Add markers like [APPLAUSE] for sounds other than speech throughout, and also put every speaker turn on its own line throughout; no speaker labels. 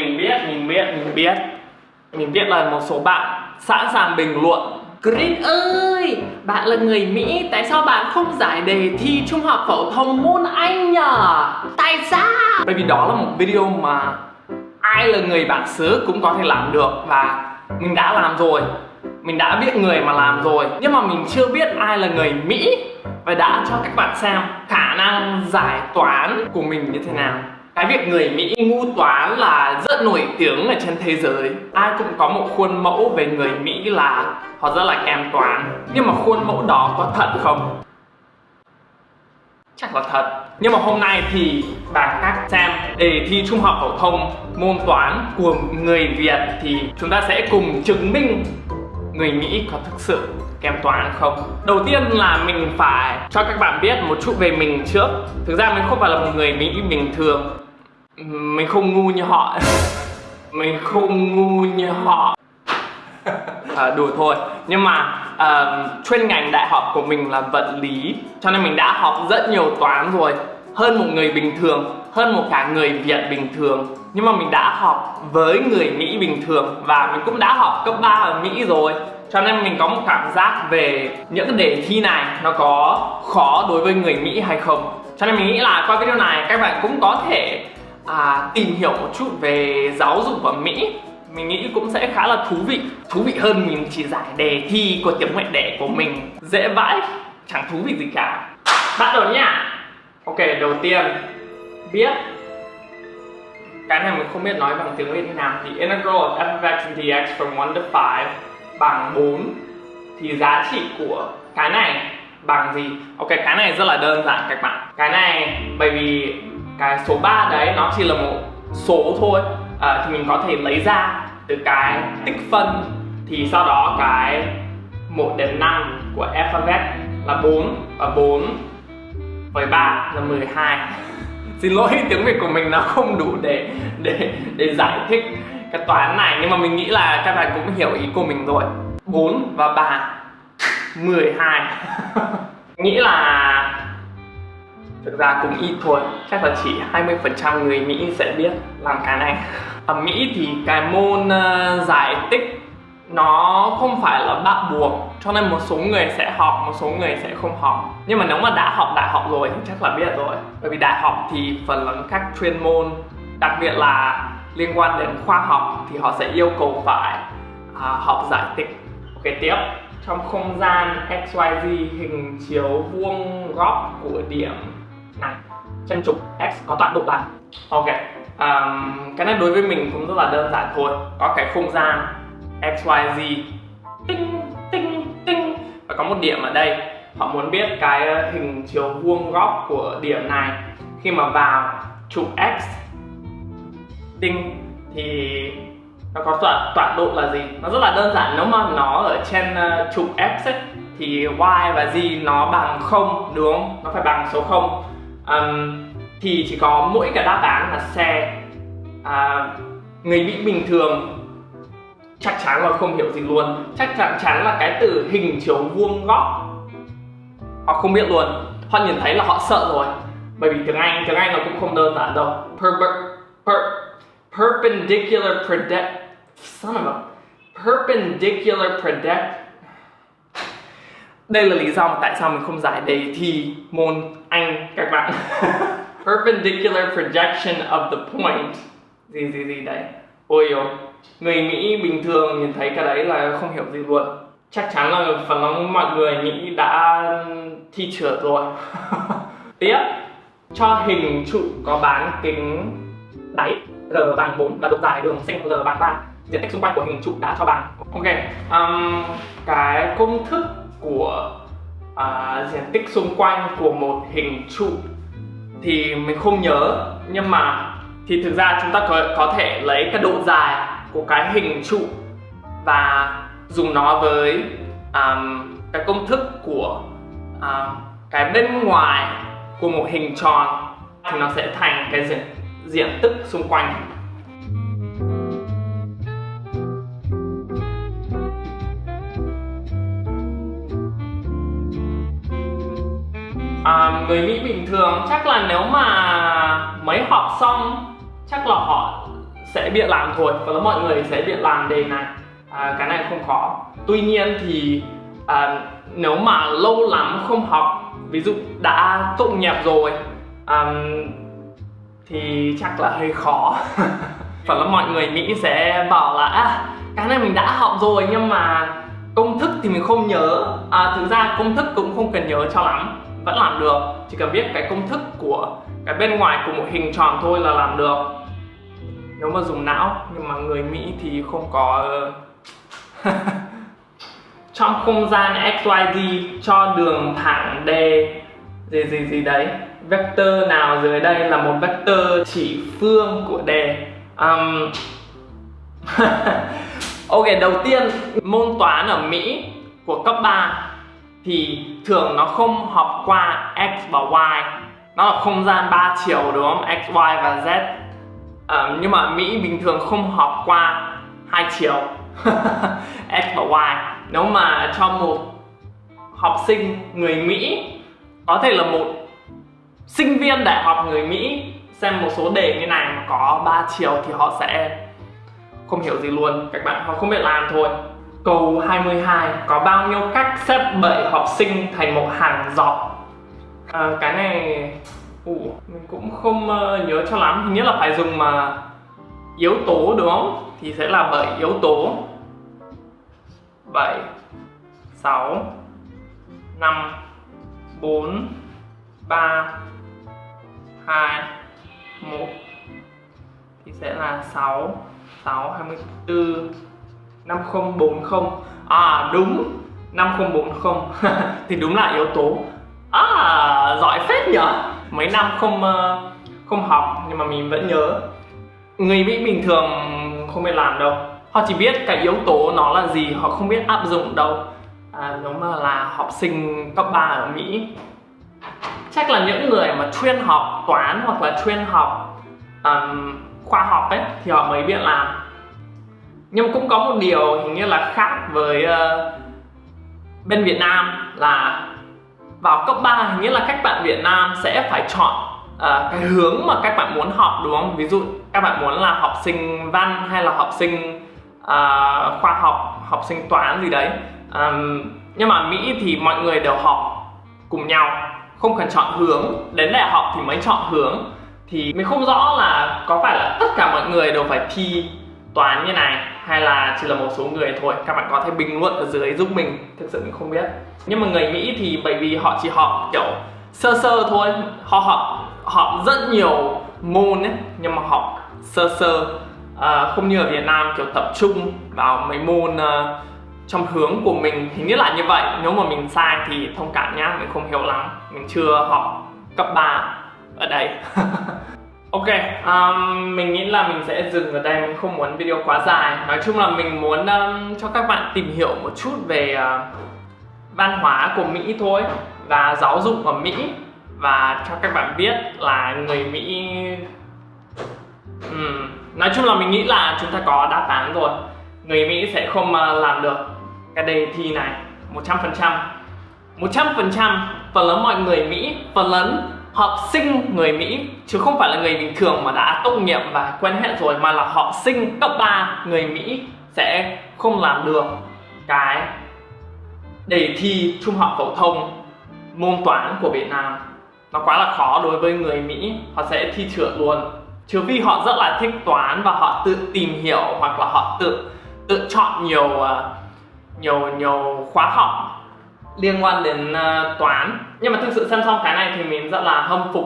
mình biết, mình biết, mình biết. Mình biết là một số bạn sẵn sàng bình luận. Green ơi, bạn là người Mỹ, tại sao bạn không giải đề thi trung học phổ thông môn Anh nhở? Tại sao? Bởi vì đó là một video mà ai là người bản xứ cũng có thể làm được và mình đã làm rồi. Mình đã biết người mà làm rồi. Nhưng mà mình chưa biết ai là người Mỹ và đã cho các bạn xem khả năng giải toán của mình như thế nào cái việc người Mỹ ngu toán là rất nổi tiếng ở trên thế giới. Ai cũng có một khuôn mẫu về người Mỹ là họ rất là kém toán. Nhưng mà khuôn mẫu đó có thật không? Chắc là thật. Nhưng mà hôm nay thì bạn các xem đề thi trung học phổ thông môn toán của người Việt thì chúng ta sẽ cùng chứng minh người Mỹ có thực sự kém toán không? Đầu tiên là mình phải cho các bạn biết một chút về mình trước. Thực ra mình không phải là một người Mỹ bình thường. Mình không ngu như họ. Mình không ngu như họ. [LAUGHS] À, đùa thôi. Nhưng mà uh, chuyên ngành đại học của mình là vật lý cho nên mình đã học rất nhiều toán rồi. Hơn một người bình thường hơn một cả người Việt bình thường. Nhưng mà mình đã học với người Mỹ bình thường và mình cũng đã học cấp 3 ở Mỹ rồi. Cho nên mình có một cảm giác về những cái đề thi này nó có khó đối với người Mỹ hay không. Cho nên mình nghĩ là qua video này các bạn cũng có thể à, tìm hiểu một chút về giáo dục ở Mỹ. Mình nghĩ cũng sẽ khá là thú vị. Thú vị hơn mình chỉ giải đề thi của tiếng mẹ đẻ của mình dễ vãi chẳng thú vị gì cả. Bắt đầu nhá, ok đầu tiên biết cái này mình không biết nói bằng tiếng Việt thế nào. Thì integral of f of x dx from 1 to 5 bằng 4 thì giá trị của cái này bằng gì? Ok cái này rất là đơn giản các bạn. Cái này bởi vì cái số 3 đấy nó chỉ là một số thôi. À, thì mình có thể lấy ra từ cái tích phân. Thì sau đó cái 1 đến 5 của f of x là 4 và 4 với 3 là 12 [LAUGHS] Xin lỗi tiếng Việt của mình nó không đủ để để để giải thích cái toán này. Nhưng mà mình nghĩ là các bạn cũng hiểu ý của mình rồi. 4 và 3 12 [LAUGHS] nghĩ là thực ra cũng ít thôi. Chắc là chỉ 20% người Mỹ sẽ biết làm cái này. Ở Mỹ thì cái môn uh, giải tích nó không phải là bắt buộc cho nên một số người sẽ học một số người sẽ không học. Nhưng mà nếu mà đã học đại học rồi thì chắc là biết rồi. Bởi vì đại học thì phần lớn các chuyên môn đặc biệt là liên quan đến khoa học thì họ sẽ yêu cầu phải à, học giải tích. Ok tiếp. Trong không gian xyz hình chiếu vuông góc của điểm chân trục x có tọa độ là ok um, cái này đối với mình cũng rất là đơn giản thôi. Có cái không gian xyz tinh tinh tinh. Và có một điểm ở đây. Họ muốn biết cái hình chiếu vuông góc của điểm này. Khi mà vào trục x tinh thì nó có tọa tọa độ là gì? Nó rất là đơn giản. Nếu mà nó ở trên uh, trục x ấy, thì y và z nó bằng không đúng không? Nó phải bằng số không um, thì chỉ có mỗi cái đáp án là xe. À, người mỹ bình thường chắc chắn là không hiểu gì luôn. Chắc chắn chắn là cái từ hình chiếu vuông góc họ không biết luôn. Họ nhìn thấy là họ sợ rồi. Bởi vì tiếng anh tiếng anh nó cũng không đơn giản đâu. Per, per, perpendicular project son of a perpendicular project đây là lý do mà tại sao mình không giải đề thi môn anh các bạn. [LAUGHS] Perpendicular projection of the point. Gì gì gì đấy. Ôi ôi người Mỹ bình thường nhìn thấy cái đấy là không hiểu gì luôn. Chắc chắn là phần lớn mọi người Mỹ đã thi trượt rồi. [LAUGHS] Tiếp. Cho hình trụ có bán kính đáy r bằng 4 và độ dài đường sinh r bằng 3 diện tích xung quanh của hình trụ đã cho bằng ok um, cái công thức của à, diện tích xung quanh của một hình trụ thì mình không nhớ. Nhưng mà thì thực ra chúng ta có, có thể lấy cái độ dài của cái hình trụ và dùng nó với um, cái công thức của um, cái bên ngoài của một hình tròn thì nó sẽ thành cái diện, diện tích xung quanh. Người Mỹ bình thường chắc là nếu mà mấy học xong chắc là họ sẽ biết làm thôi và mọi người sẽ biết làm đề này. À, cái này không khó. Tuy nhiên thì à, nếu mà lâu lắm không học ví dụ đã tốt nghiệp rồi à, thì chắc là hơi khó. [LAUGHS] Phần là mọi người nghĩ sẽ bảo là à, cái này mình đã học rồi nhưng mà công thức thì mình không nhớ. À, thực ra công thức cũng không cần nhớ cho lắm vẫn làm được. Chỉ cần biết cái công thức của cái bên ngoài của một hình tròn thôi là làm được. Nếu mà dùng não nhưng mà người Mỹ thì không có ờ, [LAUGHS] trong không gian XYZ cho đường thẳng d gì gì gì đấy vector nào dưới đây là một vector chỉ phương của d. Um, [LAUGHS] ok đầu tiên môn toán ở Mỹ của cấp 3 thì thường nó không học qua x và y. Nó là không gian ba chiều đúng không? X y và z. À, nhưng mà mỹ bình thường không học qua hai chiều. [LAUGHS] X và y. Nếu mà cho một học sinh người mỹ có thể là một sinh viên đại học người mỹ xem một số đề như này mà có ba chiều thì họ sẽ không hiểu gì luôn. Các bạn họ không biết làm thôi. Câu 22 Có bao nhiêu cách xếp 7 học sinh thành một hàng dọc à, Cái này Ủa, mình cũng không uh, nhớ cho lắm. Hình như là phải dùng mà yếu tố đúng không? Thì sẽ là 7 yếu tố. 7 6 5 4 3 2 1 Thì sẽ là 6 6 24 5040 À đúng 5040 [LAUGHS] Thì đúng là yếu tố. À giỏi phết nhở. Mấy năm không ờ, không học nhưng mà mình vẫn nhớ. Người Mỹ bình thường không biết làm đâu. Họ chỉ biết cái yếu tố nó là gì Họ không biết áp dụng đâu. À, Nếu mà là học sinh cấp 3 ở Mỹ. Chắc là những người mà chuyên học toán hoặc là chuyên học um, khoa học ấy Thì họ mới biết làm nhưng cũng có một điều hình như là khác với uh, bên Việt Nam là vào cấp 3 hình như là các bạn Việt Nam sẽ phải chọn uh, cái hướng mà các bạn muốn học đúng không? Ví dụ các bạn muốn là học sinh văn hay là học sinh uh, khoa học, học sinh toán gì đấy. Um, nhưng mà Mỹ thì mọi người đều học cùng nhau, không cần chọn hướng. Đến đại học thì mới chọn hướng. Thì mình không rõ là có phải là tất cả mọi người đều phải thi toán như này hay là chỉ là một số người thôi. Các bạn có thể bình luận ở dưới giúp mình. Thực sự mình không biết. Nhưng mà người Mỹ thì bởi vì họ chỉ học kiểu sơ sơ thôi. Họ học họ rất nhiều môn ấy nhưng mà học sơ sơ. À, không như ở Việt Nam kiểu tập trung vào mấy môn uh, trong hướng của mình. Hình như là như vậy. Nếu mà mình sai thì thông cảm nhá. Mình không hiểu lắm. Mình chưa học cấp 3 ở đây. [LAUGHS] Ok, um, mình nghĩ là mình sẽ dừng ở đây, mình không muốn video quá dài. Nói chung là mình muốn um, cho các bạn tìm hiểu một chút về uh, văn hóa của Mỹ thôi Và giáo dục ở Mỹ Và cho các bạn biết là người Mỹ um, Nói chung là mình nghĩ là chúng ta có đáp án rồi. Người Mỹ sẽ không uh, làm được cái đề thi này 100% 100% phần lớn mọi người Mỹ, phần lớn học sinh người Mỹ, chứ không phải là người bình thường mà đã tốt nghiệp và quen hết rồi, mà là học sinh cấp 3 người Mỹ sẽ không làm được cái đề thi trung học phổ thông môn toán của Việt Nam. Nó quá là khó đối với người Mỹ, họ sẽ thi trượt luôn. Trừ vì họ rất là thích toán và họ tự tìm hiểu hoặc là họ tự tự chọn nhiều à, nhiều nhiều khóa học liên quan đến uh, toán. Nhưng mà thực sự xem xong cái này thì mình rất là hâm phục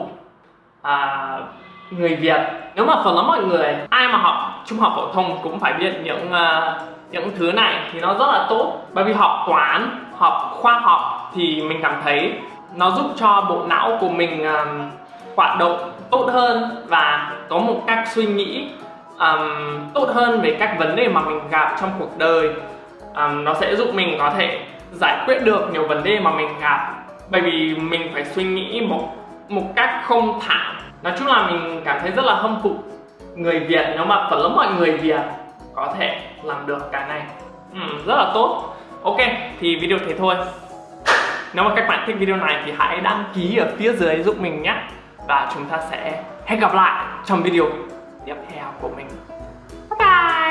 uh, người Việt. Nếu mà phần lớn mọi người ai mà học trung học phổ thông cũng phải biết những uh, những thứ này thì nó rất là tốt. Bởi vì học toán học khoa học thì mình cảm thấy nó giúp cho bộ não của mình um, hoạt động tốt hơn và có một cách suy nghĩ um, tốt hơn về các vấn đề mà mình gặp trong cuộc đời. Um, nó sẽ giúp mình có thể giải quyết được nhiều vấn đề mà mình gặp. Bởi vì mình phải suy nghĩ một một cách không thẳng nói chung là mình cảm thấy rất là hâm phục người Việt nếu mà phần lớn mọi người Việt có thể làm được cái này. Ừ, rất là tốt. Ok thì video thế thôi. Nếu mà các bạn thích video này thì hãy đăng ký ở phía dưới giúp mình nhé. Và chúng ta sẽ hẹn gặp lại trong video tiếp theo của mình. Bye bye!